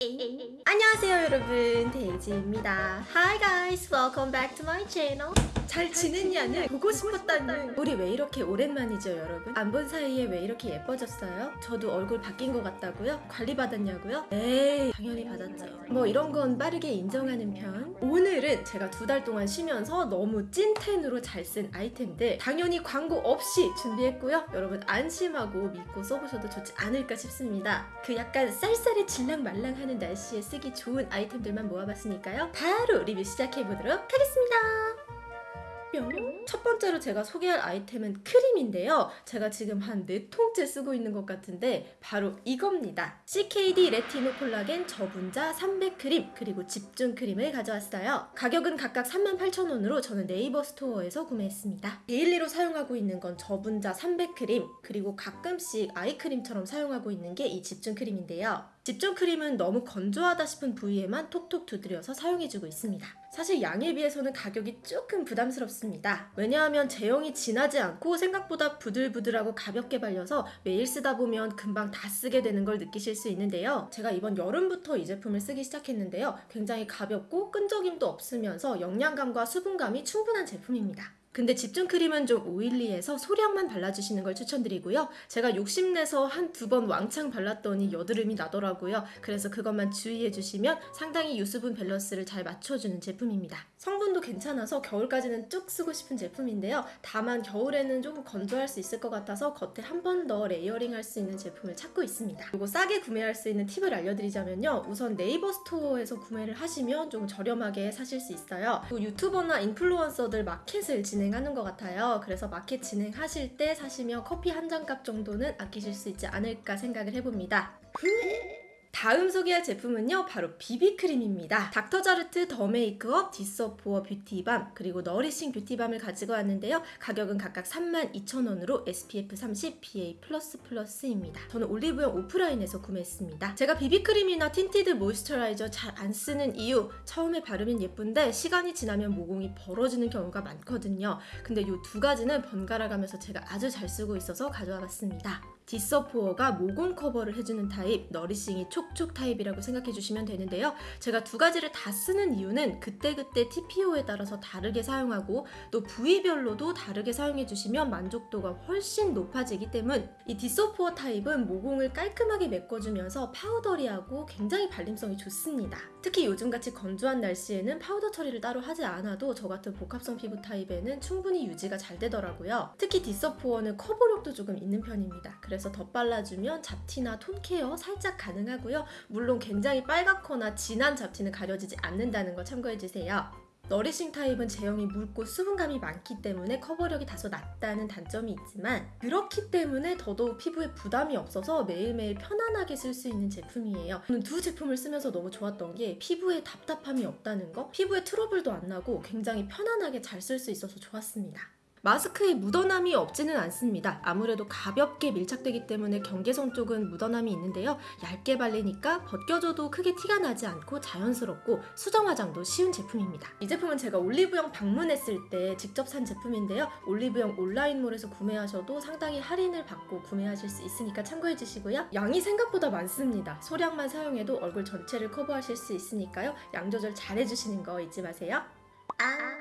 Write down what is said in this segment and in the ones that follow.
Điện! 안녕하세요 여러분. 데이지입니다. Hi guys. Welcome back to my channel. 잘 지냈냐는 보고 싶었다는 우리 왜 이렇게 오랜만이죠 여러분? 안 본 사이에 왜 이렇게 예뻐졌어요? 저도 얼굴 바뀐 것 같다고요? 관리 받았냐고요? 에이 당연히 받았죠. 뭐 이런 건 빠르게 인정하는 편. 오늘은 제가 두 달 동안 쉬면서 너무 찐텐으로 잘 쓴 아이템들 당연히 광고 없이 준비했고요. 여러분 안심하고 믿고 써보셔도 좋지 않을까 싶습니다. 그 약간 쌀쌀이 질랑말랑하는 날씨에 쓰기 좋은 아이템들만 모아봤으니까요 바로 리뷰 시작해보도록 하겠습니다 뿅. 첫 번째로 제가 소개할 아이템은 크림인데요. 제가 지금 한 4통째 쓰고 있는 것 같은데 바로 이겁니다. CKD 레티노 콜라겐 저분자 300 크림 그리고 집중 크림을 가져왔어요. 가격은 각각 38,000원으로 저는 네이버 스토어에서 구매했습니다. daily로 사용하고 있는 건 저분자 300 크림 그리고 가끔씩 아이크림처럼 사용하고 있는 게 이 집중 크림인데요. 집중 크림은 너무 건조하다 싶은 부위에만 톡톡 두드려서 사용해주고 있습니다. 사실 양에 비해서는 가격이 조금 부담스럽습니다. 왜냐하면 제형이 진하지 않고 생각보다 부들부들하고 가볍게 발려서 매일 쓰다 보면 금방 다 쓰게 되는 걸 느끼실 수 있는데요. 제가 이번 여름부터 이 제품을 쓰기 시작했는데요. 굉장히 가볍고 끈적임도 없으면서 영양감과 수분감이 충분한 제품입니다. 근데 집중 크림은 좀 oily해서 소량만 발라주시는 걸 추천드리고요. 제가 욕심내서 한 두 번 왕창 발랐더니 여드름이 나더라고요. 그래서 그것만 주의해주시면 상당히 유수분 밸런스를 잘 맞춰주는 제품입니다. 성분도 괜찮아서 겨울까지는 쭉 쓰고 싶은 제품인데요. 다만 겨울에는 조금 건조할 수 있을 것 같아서 겉에 한 번 더 layering 할 수 있는 제품을 찾고 있습니다. 그리고 싸게 구매할 수 있는 팁을 알려드리자면요. 우선 네이버 스토어에서 구매를 하시면 좀 저렴하게 사실 수 있어요. 그리고 유튜버나 인플루언서들 마켓을 진행하는 것 같아요. 그래서 마켓 진행하실 때 사시면 커피 한 잔 값 정도는 아끼실 수 있지 않을까 생각을 해봅니다. 다음 소개할 제품은요 바로 비비크림입니다. 닥터자르트 더 메이크업 디서포어 뷰티밤 그리고 너리싱 뷰티밤을 가지고 왔는데요. 가격은 각각 32,000원으로 SPF 30 PA++입니다. 저는 올리브영 오프라인에서 구매했습니다. 제가 비비크림이나 tinted moisturizer 잘 안 쓰는 이유 처음에 바르면 예쁜데 시간이 지나면 모공이 벌어지는 경우가 많거든요. 근데 이 두 가지는 번갈아 가면서 제가 아주 잘 쓰고 있어서 가져와 봤습니다 디서포어가 모공 커버를 해주는 타입, 너리싱이 촉촉 타입이라고 생각해 주시면 되는데요. 제가 두 가지를 다 쓰는 이유는 그때그때 TPO에 따라서 다르게 사용하고 또 부위별로도 다르게 사용해 주시면 만족도가 훨씬 높아지기 때문 이 디서포어 타입은 모공을 깔끔하게 메꿔주면서 powdery하고 굉장히 발림성이 좋습니다. 특히 요즘같이 건조한 날씨에는 파우더 처리를 따로 하지 않아도 저 같은 복합성 피부 타입에는 충분히 유지가 잘 되더라고요. 특히 디서포어는 커버력도 조금 있는 편입니다. 그래서 덧발라주면 잡티나 톤 케어 살짝 가능하고요. 물론 굉장히 빨갛거나 진한 잡티는 가려지지 않는다는 거 참고해주세요. 너리싱 타입은 제형이 묽고 수분감이 많기 때문에 커버력이 다소 낮다는 단점이 있지만 그렇기 때문에 더더욱 피부에 부담이 없어서 매일매일 편안하게 쓸 수 있는 제품이에요. 저는 두 제품을 쓰면서 너무 좋았던 게 피부에 답답함이 없다는 거 피부에 트러블도 안 나고 굉장히 편안하게 잘 쓸 수 있어서 좋았습니다. 마스크에 묻어남이 없지는 않습니다. 아무래도 가볍게 밀착되기 때문에 경계선 쪽은 묻어남이 있는데요. 얇게 발리니까 벗겨져도 크게 티가 나지 않고 자연스럽고 수정 화장도 쉬운 제품입니다. 이 제품은 제가 올리브영 방문했을 때 직접 산 제품인데요. 올리브영 온라인몰에서 구매하셔도 상당히 할인을 받고 구매하실 수 있으니까 참고해 주시고요. 양이 생각보다 많습니다. 소량만 사용해도 얼굴 전체를 커버하실 수 있으니까요. 양 조절 잘 해주시는 거 잊지 마세요. 아.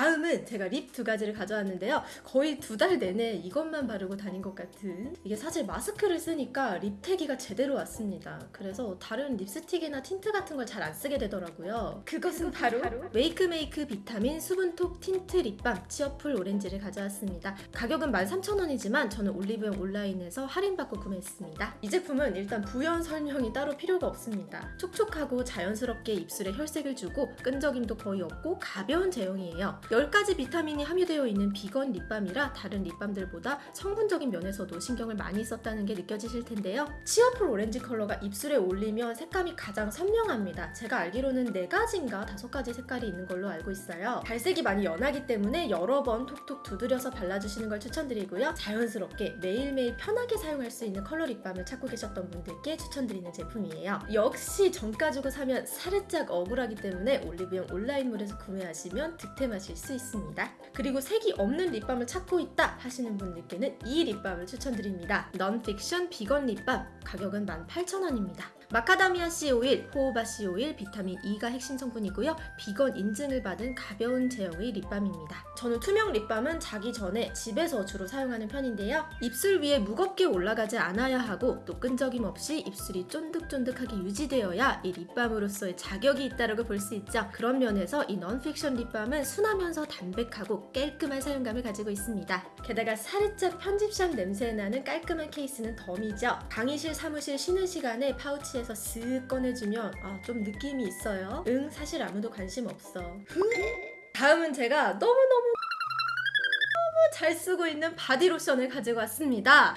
다음은 제가 립 두 가지를 가져왔는데요. 거의 두 달 내내 이것만 바르고 다닌 것 같은 이게 사실 마스크를 쓰니까 립태기가 제대로 왔습니다. 그래서 다른 립스틱이나 틴트 같은 걸 잘 안 쓰게 되더라고요. 그것은 바로 메이크메이크 비타민 수분톡 틴트 립밤 치어풀 오렌지를 가져왔습니다. 가격은 13,000원이지만 저는 올리브영 온라인에서 할인받고 구매했습니다. 이 제품은 일단 부연 설명이 따로 필요가 없습니다. 촉촉하고 자연스럽게 입술에 혈색을 주고 끈적임도 거의 없고 가벼운 제형이에요. 10가지 비타민이 함유되어 있는 비건 립밤이라 다른 립밤들보다 성분적인 면에서도 신경을 많이 썼다는 게 느껴지실 텐데요. 치어풀 오렌지 컬러가 입술에 올리면 색감이 가장 선명합니다. 제가 알기로는 4가지인가 5가지 색깔이 있는 걸로 알고 있어요. 발색이 많이 연하기 때문에 여러 번 톡톡 두드려서 발라주시는 걸 추천드리고요. 자연스럽게 매일매일 편하게 사용할 수 있는 컬러 립밤을 찾고 계셨던 분들께 추천드리는 제품이에요. 역시 정가 주고 사면 살짝 억울하기 때문에 올리브영 온라인몰에서 구매하시면 득템하실 수 있습니다. 그리고 색이 없는 립밤을 찾고 있다 하시는 분들께는 이 립밤을 추천드립니다. 넌픽션 비건 립밤 가격은 18,000원입니다. 마카다미아 C 오일, 호호바 C 오일, 비타민 E가 핵심 성분이고요. 비건 인증을 받은 가벼운 제형의 립밤입니다. 저는 투명 립밤은 자기 전에 집에서 주로 사용하는 편인데요. 입술 위에 무겁게 올라가지 않아야 하고 또 끈적임 없이 입술이 쫀득쫀득하게 유지되어야 이 립밤으로서의 자격이 있다고 볼 수 있죠. 그런 면에서 이 넌픽션 립밤은 순하면서 담백하고 깔끔한 사용감을 가지고 있습니다. 게다가 살짝 편집샵 냄새 나는 깔끔한 케이스는 덤이죠. 강의실 사무실 쉬는 시간에 파우치에서 쓱 꺼내주면 아, 좀 느낌이 있어요. 응, 사실 아무도 관심 없어. 다음은 제가 너무너무 너무 잘 쓰고 있는 바디로션을 가지고 왔습니다.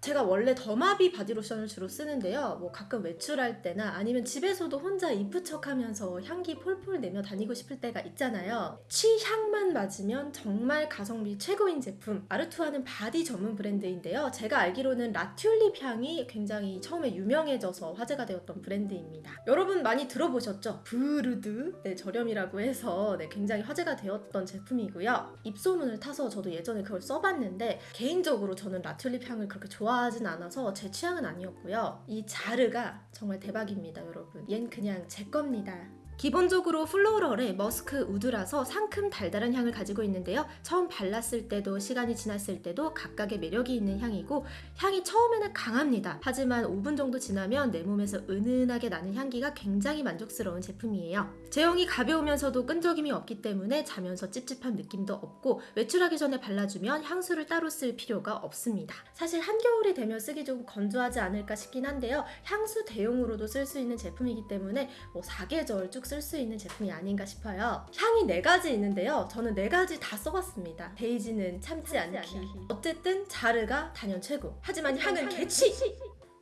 제가 원래 더마비 바디로션을 주로 쓰는데요. 뭐 가끔 외출할 때나 아니면 집에서도 혼자 이쁘척하면서 향기 폴폴 내며 다니고 싶을 때가 있잖아요. 취향만 맞으면 정말 가성비 최고인 제품. 아르투아는 바디 전문 브랜드인데요. 제가 알기로는 라튤립 향이 굉장히 처음에 유명해져서 화제가 되었던 브랜드입니다. 여러분 많이 들어보셨죠? 바이레도 네 저렴이라고 해서 네, 굉장히 화제가 되었던 제품이고요. 입소문을 타서 저도 예전에 그걸 써봤는데 개인적으로 저는 라튤립 향을 그렇게 좋아하진 않아서 제 취향은 아니었고요. 이 자르가 정말 대박입니다, 여러분. 얜 그냥 제 겁니다. 기본적으로 플로럴의 머스크 우드라서 상큼 달달한 향을 가지고 있는데요. 처음 발랐을 때도 시간이 지났을 때도 각각의 매력이 있는 향이고 향이 처음에는 강합니다. 하지만 5분 정도 지나면 내 몸에서 은은하게 나는 향기가 굉장히 만족스러운 제품이에요. 제형이 가벼우면서도 끈적임이 없기 때문에 자면서 찝찝한 느낌도 없고 외출하기 전에 발라주면 향수를 따로 쓸 필요가 없습니다. 사실 한겨울이 되면 쓰기 좀 건조하지 않을까 싶긴 한데요. 향수 대용으로도 쓸 수 있는 제품이기 때문에 뭐 사계절 쭉쓸 수 있는 제품이 아닌가 싶어요. 향이 네 가지 있는데요. 저는 네 가지 다 써봤습니다. 데이지는 참지 않기. 어쨌든 자르가 단연 최고. 하지만 향은 개취.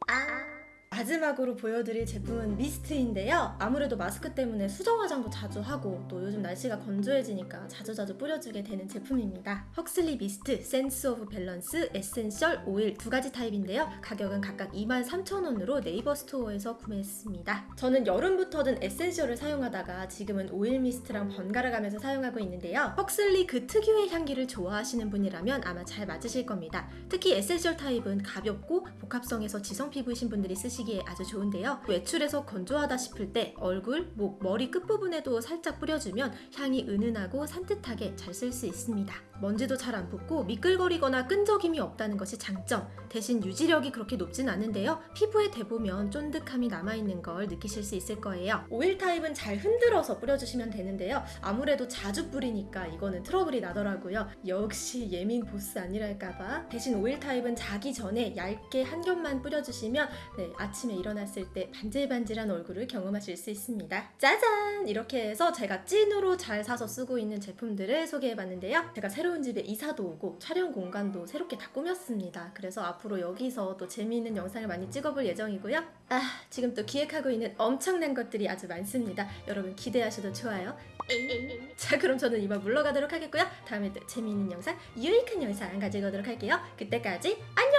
아. 마지막으로 보여드릴 제품은 미스트인데요. 아무래도 마스크 때문에 수정 화장도 자주 하고 또 요즘 날씨가 건조해지니까 자주자주 뿌려주게 되는 제품입니다. 헉슬리 미스트, Sense of Balance, essential, 오일 두 가지 타입인데요. 가격은 각각 23,000원으로 네이버 스토어에서 구매했습니다. 저는 여름부터는 essential을 사용하다가 지금은 오일 미스트랑 번갈아 가면서 사용하고 있는데요. 헉슬리 그 특유의 향기를 좋아하시는 분이라면 아마 잘 맞으실 겁니다. 특히 essential 타입은 가볍고 복합성에서 지성 피부이신 분들이 쓰시기에 아주 좋은데요. 외출해서 건조하다 싶을 때 얼굴, 목, 머리 끝부분에도 살짝 뿌려주면 향이 은은하고 산뜻하게 잘 쓸 수 있습니다. 먼지도 잘 안 붙고 미끌거리거나 끈적임이 없다는 것이 장점. 대신 유지력이 그렇게 높진 않은데요. 피부에 대보면 쫀득함이 남아있는 걸 느끼실 수 있을 거예요. 오일 타입은 잘 흔들어서 뿌려주시면 되는데요. 아무래도 자주 뿌리니까 이거는 트러블이 나더라고요. 역시 예민 보스 아니랄까봐. 대신 오일 타입은 자기 전에 얇게 한 겹만 뿌려주시면 네, 아침에 일어났을 때 반질반질한 얼굴을 경험하실 수 있습니다. 짜잔! 이렇게 해서 제가 찐으로 잘 사서 쓰고 있는 제품들을 소개해봤는데요. 제가 새로운 집에 이사도 오고 촬영 공간도 새롭게 다 꾸몄습니다. 그래서 앞으로 여기서 또 재미있는 영상을 많이 찍어볼 예정이고요. 아, 지금 또 기획하고 있는 엄청난 것들이 아주 많습니다. 여러분 기대하셔도 좋아요. 자, 그럼 저는 이만 물러가도록 하겠고요. 다음에 또 재미있는 영상, 유익한 영상 가지고 오도록 할게요. 그때까지 안녕!